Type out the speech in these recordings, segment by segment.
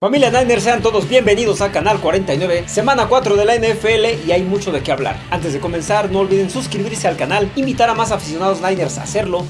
Familia Niners, sean todos bienvenidos a Canal 49, semana 4 de la NFL y hay mucho de qué hablar. Antes de comenzar, no olviden suscribirse al canal, invitar a más aficionados Niners a hacerlo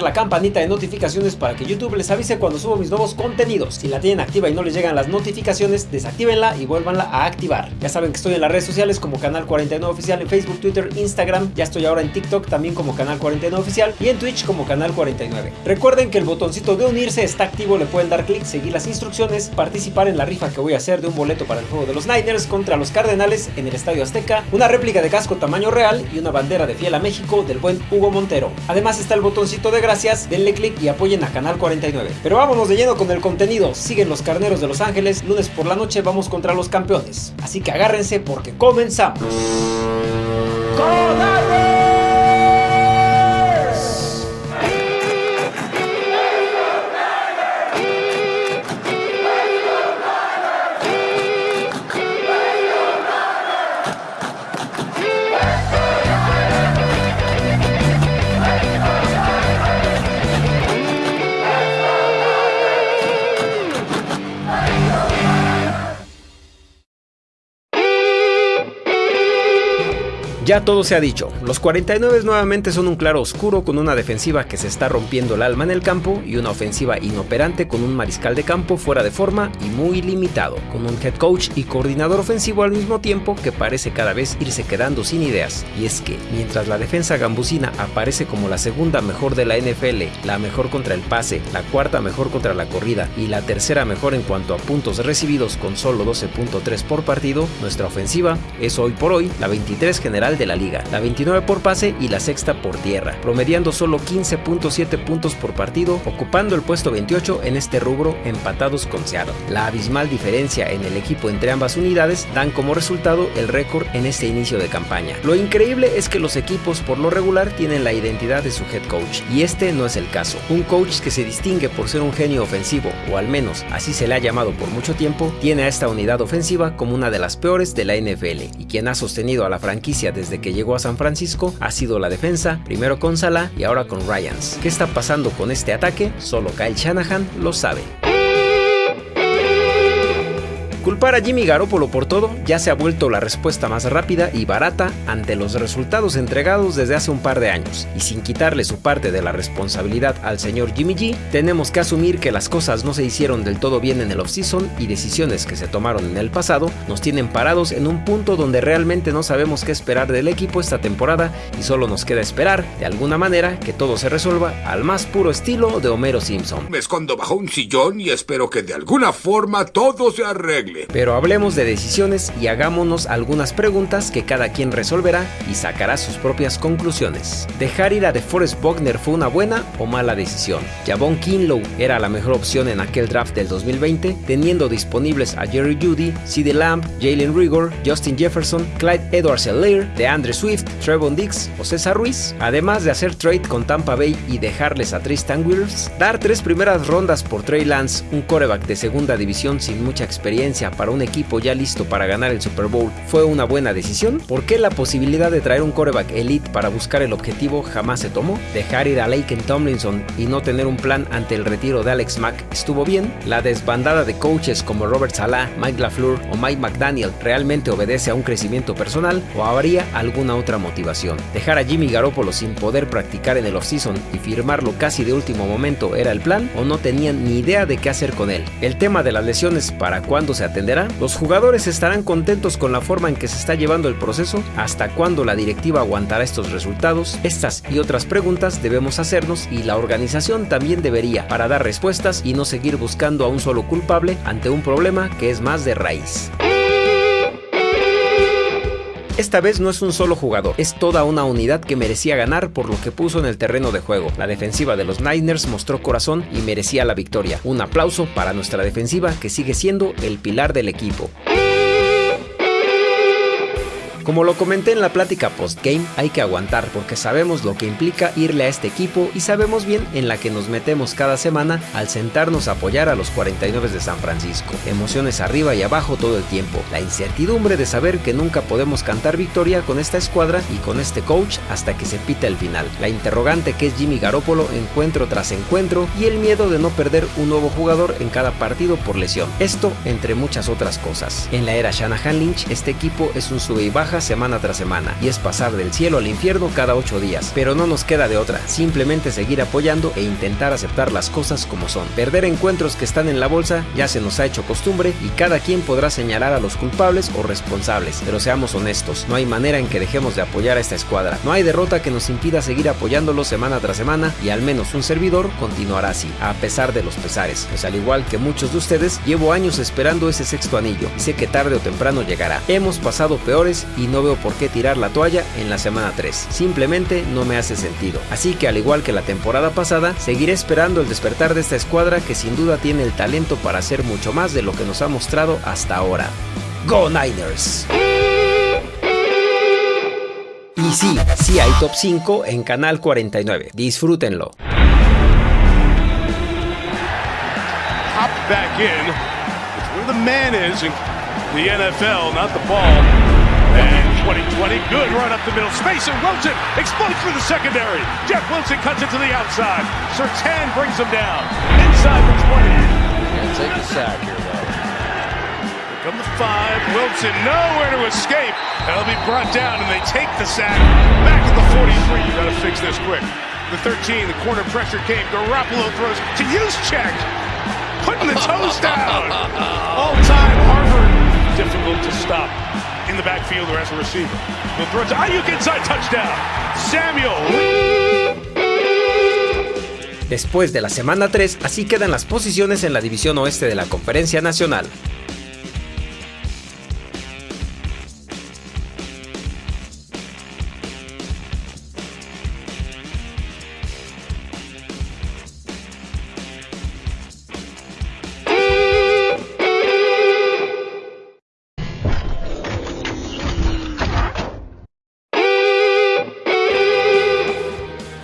la campanita de notificaciones para que YouTube les avise cuando subo mis nuevos contenidos. Si la tienen activa y no les llegan las notificaciones, desactívenla y vuélvanla a activar. Ya saben que estoy en las redes sociales como Canal 49 Oficial en Facebook, Twitter, Instagram. Ya estoy ahora en TikTok también como Canal 49 Oficial y en Twitch como Canal 49. Recuerden que el botoncito de unirse está activo, le pueden dar clic, seguir las instrucciones, participar en la rifa que voy a hacer de un boleto para el juego de los Niners contra los Cardenales en el Estadio Azteca, una réplica de casco tamaño real y una bandera de fiel a México del buen Hugo Montero. Además está el botoncito de gracias, denle click y apoyen a Canal 49. Pero vámonos de lleno con el contenido, siguen los carneros de Los Ángeles, lunes por la noche vamos contra los campeones. Así que agárrense porque comenzamos. Ya todo se ha dicho, los 49 nuevamente son un claro oscuro con una defensiva que se está rompiendo el alma en el campo y una ofensiva inoperante con un mariscal de campo fuera de forma y muy limitado, con un head coach y coordinador ofensivo al mismo tiempo que parece cada vez irse quedando sin ideas. Y es que, mientras la defensa gambusina aparece como la segunda mejor de la NFL, la mejor contra el pase, la cuarta mejor contra la corrida y la tercera mejor en cuanto a puntos recibidos con solo 12.3 por partido, nuestra ofensiva es hoy por hoy la 23 general de la liga, la 29 por pase y la sexta por tierra, promediando solo 15.7 puntos por partido, ocupando el puesto 28 en este rubro empatados con Seattle. La abismal diferencia en el equipo entre ambas unidades dan como resultado el récord en este inicio de campaña. Lo increíble es que los equipos por lo regular tienen la identidad de su head coach, y este no es el caso. Un coach que se distingue por ser un genio ofensivo, o al menos así se le ha llamado por mucho tiempo, tiene a esta unidad ofensiva como una de las peores de la NFL, y quien ha sostenido a la franquicia desde que llegó a San Francisco ha sido la defensa, primero con Salah y ahora con Ryans. ¿Qué está pasando con este ataque? Solo Kyle Shanahan lo sabe. Culpar a Jimmy Garoppolo por todo ya se ha vuelto la respuesta más rápida y barata ante los resultados entregados desde hace un par de años, y sin quitarle su parte de la responsabilidad al señor Jimmy G, tenemos que asumir que las cosas no se hicieron del todo bien en el offseason y decisiones que se tomaron en el pasado nos tienen parados en un punto donde realmente no sabemos qué esperar del equipo esta temporada y solo nos queda esperar, de alguna manera, que todo se resuelva al más puro estilo de Homero Simpson. Me escondo bajo un sillón y espero que de alguna forma todo se arregle. Pero hablemos de decisiones y hagámonos algunas preguntas que cada quien resolverá y sacará sus propias conclusiones. ¿Dejar ir a DeForest Bogner fue una buena o mala decisión? Javon Kinlow era la mejor opción en aquel draft del 2020, teniendo disponibles a Jerry Judy, CD Lamb, Jalen Rigor, Justin Jefferson, Clyde edwards de DeAndre Swift, Trevon Dix o César Ruiz, además de hacer trade con Tampa Bay y dejarles a Tristan Wirfs, dar tres primeras rondas por Trey Lance, un coreback de segunda división sin mucha experiencia para un equipo ya listo para ganar el Super Bowl fue una buena decisión? ¿Por qué la posibilidad de traer un coreback elite para buscar el objetivo jamás se tomó? ¿Dejar ir a Laken Tomlinson y no tener un plan ante el retiro de Alex Mack estuvo bien? ¿La desbandada de coaches como Robert Salah, Mike LaFleur o Mike McDaniel realmente obedece a un crecimiento personal o habría alguna otra motivación? ¿Dejar a Jimmy Garoppolo sin poder practicar en el offseason y firmarlo casi de último momento era el plan o no tenían ni idea de qué hacer con él? El tema de las lesiones para cuándo se ¿Los jugadores estarán contentos con la forma en que se está llevando el proceso? ¿Hasta cuándo la directiva aguantará estos resultados? Estas y otras preguntas debemos hacernos y la organización también debería para dar respuestas y no seguir buscando a un solo culpable ante un problema que es más de raíz. Esta vez no es un solo jugador, es toda una unidad que merecía ganar por lo que puso en el terreno de juego. La defensiva de los Niners mostró corazón y merecía la victoria. Un aplauso para nuestra defensiva que sigue siendo el pilar del equipo. Como lo comenté en la plática post-game, hay que aguantar porque sabemos lo que implica irle a este equipo y sabemos bien en la que nos metemos cada semana al sentarnos a apoyar a los 49 de San Francisco. Emociones arriba y abajo todo el tiempo, la incertidumbre de saber que nunca podemos cantar victoria con esta escuadra y con este coach hasta que se pita el final, la interrogante que es Jimmy Garoppolo encuentro tras encuentro y el miedo de no perder un nuevo jugador en cada partido por lesión. Esto entre muchas otras cosas. En la era Shanahan Lynch, este equipo es un sube y baja semana tras semana y es pasar del cielo al infierno cada 8 días, pero no nos queda de otra, simplemente seguir apoyando e intentar aceptar las cosas como son. Perder encuentros que están en la bolsa ya se nos ha hecho costumbre y cada quien podrá señalar a los culpables o responsables, pero seamos honestos, no hay manera en que dejemos de apoyar a esta escuadra, no hay derrota que nos impida seguir apoyándolo semana tras semana y al menos un servidor continuará así, a pesar de los pesares, pues al igual que muchos de ustedes, llevo años esperando ese sexto anillo y sé que tarde o temprano llegará. Hemos pasado peores y no veo por qué tirar la toalla en la semana 3, simplemente no me hace sentido. Así que al igual que la temporada pasada, seguiré esperando el despertar de esta escuadra que sin duda tiene el talento para hacer mucho más de lo que nos ha mostrado hasta ahora. ¡Go Niners! Y sí, sí hay top 5 en Canal 49. Disfrútenlo. Hop back in. Where the man is in the NFL, not the ball. And 2020, good run up the middle. Space and Wilson explodes through the secondary. Jeff Wilson cuts it to the outside. Sertan brings him down. Inside the 20. Can't take a sack here, though. Here come the five. Wilson nowhere to escape. That'll be brought down, and they take the sack. Back at the 43. You got to fix this quick. The 13, the corner pressure came. Garoppolo throws to use check. Putting the toes down. Después de la semana 3, así quedan las posiciones en la división oeste de la Conferencia Nacional.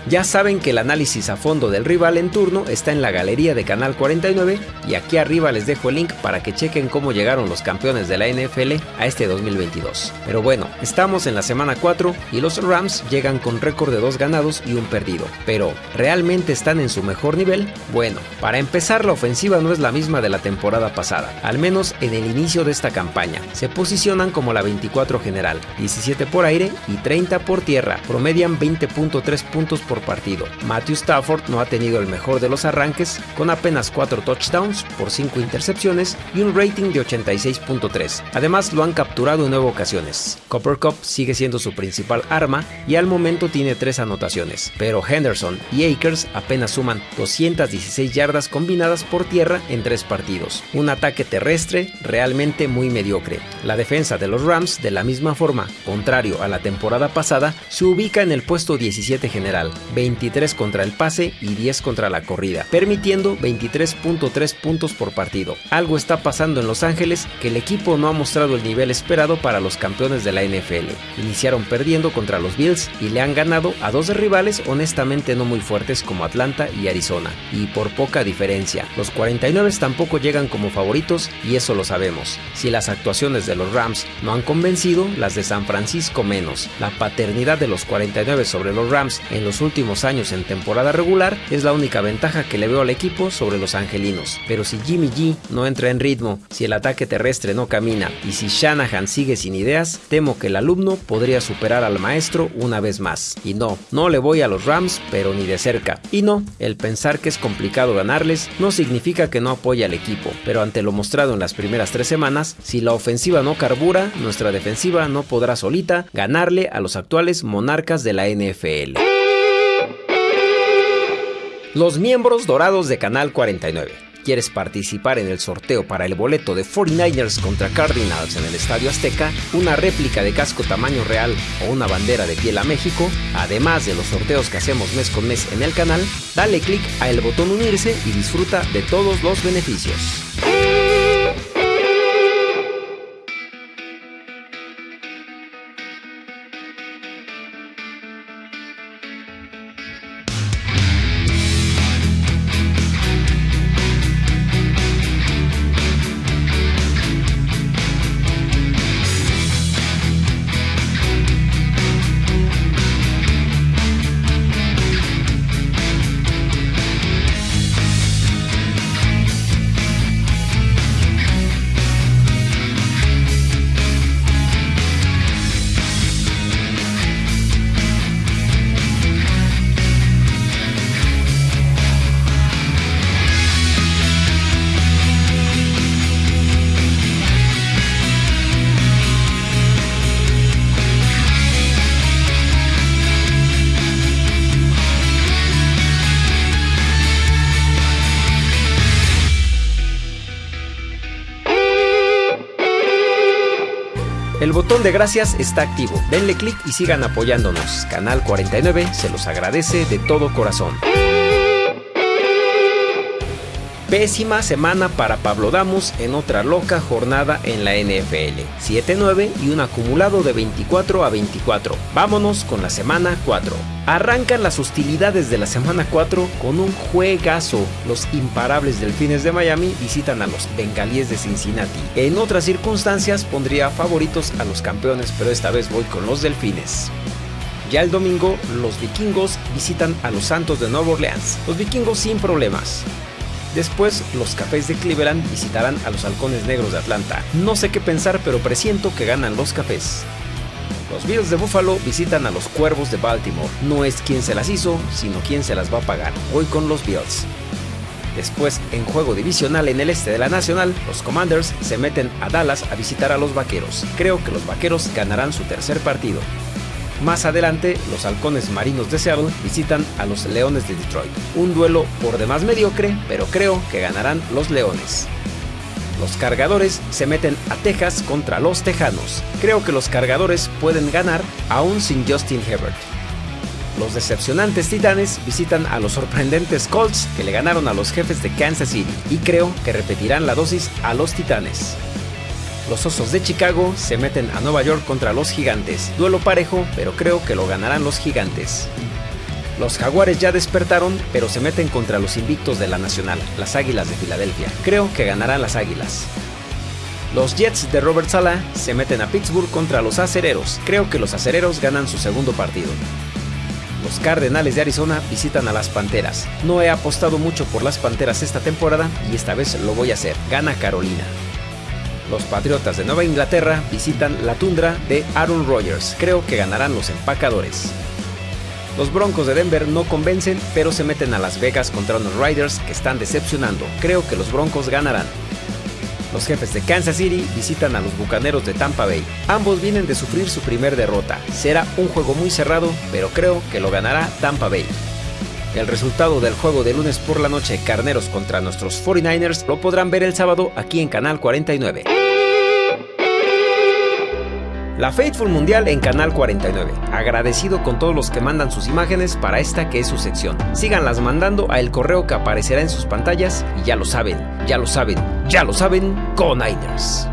Ya saben que el análisis a fondo del rival en turno está en la galería de Canal 49 y aquí arriba les dejo el link para que chequen cómo llegaron los campeones de la NFL a este 2022. Pero bueno, estamos en la semana 4 y los Rams llegan con récord de dos ganados y un perdido. Pero, ¿realmente están en su mejor nivel? Bueno, para empezar la ofensiva no es la misma de la temporada pasada, al menos en el inicio de esta campaña. Se posicionan como la 24 general, 17 por aire y 30 por tierra, promedian 20.3 puntos por partido. Matthew Stafford no ha tenido el mejor de los arranques, con apenas 4 touchdowns por 5 intercepciones y un rating de 86.3. Además lo han capturado en 9 ocasiones. Copper Cup sigue siendo su principal arma y al momento tiene 3 anotaciones, pero Henderson y Akers apenas suman 216 yardas combinadas por tierra en 3 partidos. Un ataque terrestre realmente muy mediocre. La defensa de los Rams, de la misma forma, contrario a la temporada pasada, se ubica en el puesto 17 general, 23 contra el pase y 10 contra la corrida, permitiendo 23.3 puntos por partido. Algo está pasando en Los Ángeles que el equipo no ha mostrado el nivel esperado para los campeones de la NFL. Iniciaron perdiendo contra los Bills y le han ganado a dos rivales honestamente no muy fuertes como Atlanta y Arizona, y por poca diferencia. Los 49 tampoco llegan como favoritos y eso lo sabemos. Si las actuaciones de los Rams no han convencido, las de San Francisco menos. La paternidad de los 49 sobre los Rams en los últimos años en temporada regular es la única ventaja que le veo al equipo sobre los angelinos. Pero si Jimmy G no entra en ritmo, si el ataque terrestre no camina y si Shanahan sigue sin ideas, temo que el alumno podría superar al maestro una vez más. Y no, no le voy a los Rams, pero ni de cerca. Y no, el pensar que es complicado ganarles no significa que no apoye al equipo, pero ante lo mostrado en las primeras tres semanas, si la ofensiva no carbura, nuestra defensiva no podrá solita ganarle a los actuales monarcas de la NFL. Los miembros dorados de Canal 49. ¿Quieres participar en el sorteo para el boleto de 49ers contra Cardinals en el Estadio Azteca, una réplica de casco tamaño real o una bandera de piel a México? Además de los sorteos que hacemos mes con mes en el canal, dale click a el botón unirse y disfruta de todos los beneficios. De gracias está activo. Denle clic y sigan apoyándonos. Canal 49 se los agradece de todo corazón. Pésima semana para Pablo Damos en otra loca jornada en la NFL. 7-9 y un acumulado de 24 a 24. Vámonos con la semana 4. Arrancan las hostilidades de la semana 4 con un juegazo. Los imparables delfines de Miami visitan a los bengalíes de Cincinnati. En otras circunstancias pondría favoritos a los campeones, pero esta vez voy con los delfines. Ya el domingo, los vikingos visitan a los Santos de Nueva Orleans. Los vikingos sin problemas. Después, los Cafés de Cleveland visitarán a los Halcones Negros de Atlanta. No sé qué pensar, pero presiento que ganan los Cafés. Los Bills de Buffalo visitan a los Cuervos de Baltimore. No es quien se las hizo, sino quien se las va a pagar. Voy con los Bills. Después, en juego divisional en el este de la Nacional, los Commanders se meten a Dallas a visitar a los Vaqueros. Creo que los Vaqueros ganarán su tercer partido. Más adelante, los halcones marinos de Seattle visitan a los Leones de Detroit. Un duelo por demás mediocre, pero creo que ganarán los Leones. Los cargadores se meten a Texas contra los Tejanos. Creo que los cargadores pueden ganar aún sin Justin Herbert. Los decepcionantes Titanes visitan a los sorprendentes Colts que le ganaron a los jefes de Kansas City y creo que repetirán la dosis a los Titanes. Los Osos de Chicago se meten a Nueva York contra los Gigantes. Duelo parejo, pero creo que lo ganarán los Gigantes. Los Jaguares ya despertaron, pero se meten contra los invictos de la Nacional, las Águilas de Filadelfia. Creo que ganarán las Águilas. Los Jets de Robert Sala se meten a Pittsburgh contra los Acereros. Creo que los Acereros ganan su segundo partido. Los Cardenales de Arizona visitan a las Panteras. No he apostado mucho por las Panteras esta temporada y esta vez lo voy a hacer. Gana Carolina. Los Patriotas de Nueva Inglaterra visitan la tundra de Aaron Rodgers. Creo que ganarán los empacadores. Los Broncos de Denver no convencen, pero se meten a Las Vegas contra unos Riders que están decepcionando. Creo que los Broncos ganarán. Los jefes de Kansas City visitan a los Bucaneros de Tampa Bay. Ambos vienen de sufrir su primer derrota. Será un juego muy cerrado, pero creo que lo ganará Tampa Bay. El resultado del juego de lunes por la noche Carneros contra nuestros 49ers lo podrán ver el sábado aquí en Canal 49. La Faithful Mundial en Canal 49. Agradecido con todos los que mandan sus imágenes para esta que es su sección. Síganlas mandando a el correo que aparecerá en sus pantallas y ya lo saben, ya lo saben, ya lo saben, con Niners.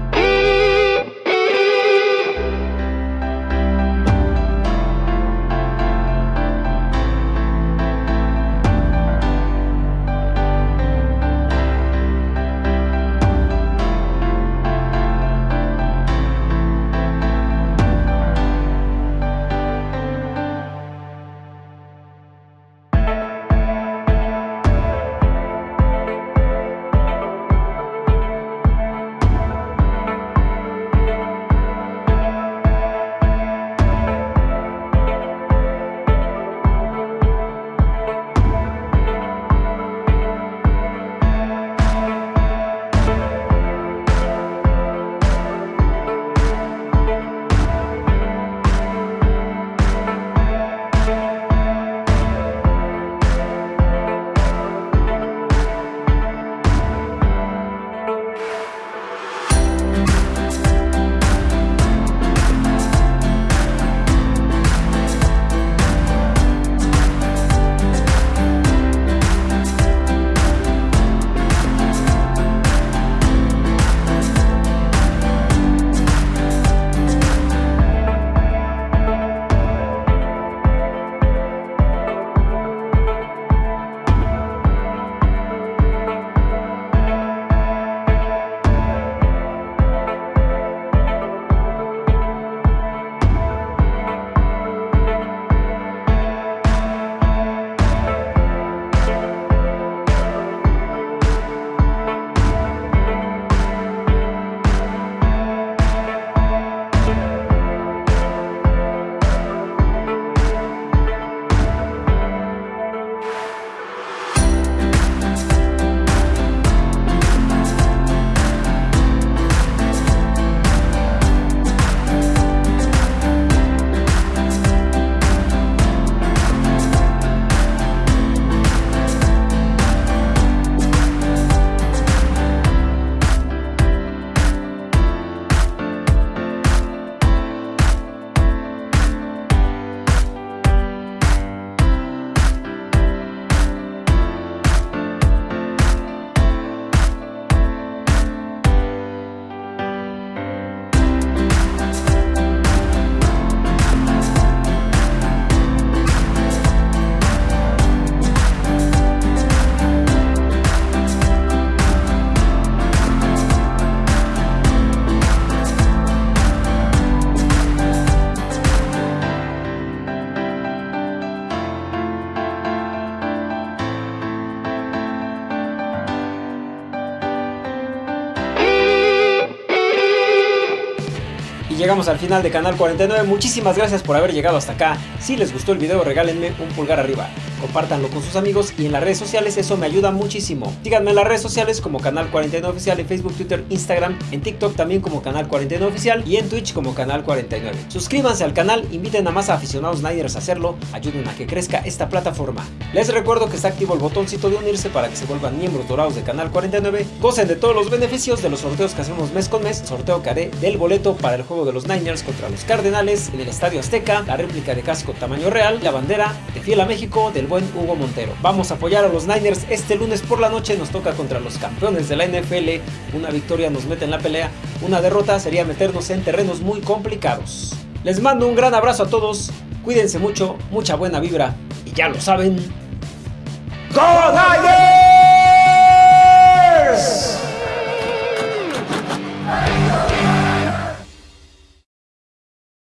Llegamos al final de Canal 49, muchísimas gracias por haber llegado hasta acá. Si les gustó el video regálenme un pulgar arriba, compártanlo con sus amigos y en las redes sociales eso me ayuda muchísimo. Síganme en las redes sociales como Canal 49 Oficial en Facebook, Twitter, Instagram, en TikTok también como Canal 49 Oficial y en Twitch como Canal 49. Suscríbanse al canal, inviten a más aficionados Niners a hacerlo, ayuden a que crezca esta plataforma. Les recuerdo que está activo el botoncito de unirse para que se vuelvan miembros dorados de Canal 49, gocen de todos los beneficios de los sorteos que hacemos mes con mes, sorteo que haré del boleto para el juego de los Niners contra los Cardenales en el Estadio Azteca, la réplica de casco tamaño real, la bandera de Fiel a México del buen Hugo Montero. Vamos a apoyar a los Niners este lunes por la noche, nos toca contra los campeones de la NFL, una victoria nos mete en la pelea, una derrota sería meternos en terrenos muy complicados. Les mando un gran abrazo a todos, cuídense mucho, mucha buena vibra y ya lo saben. ¡Go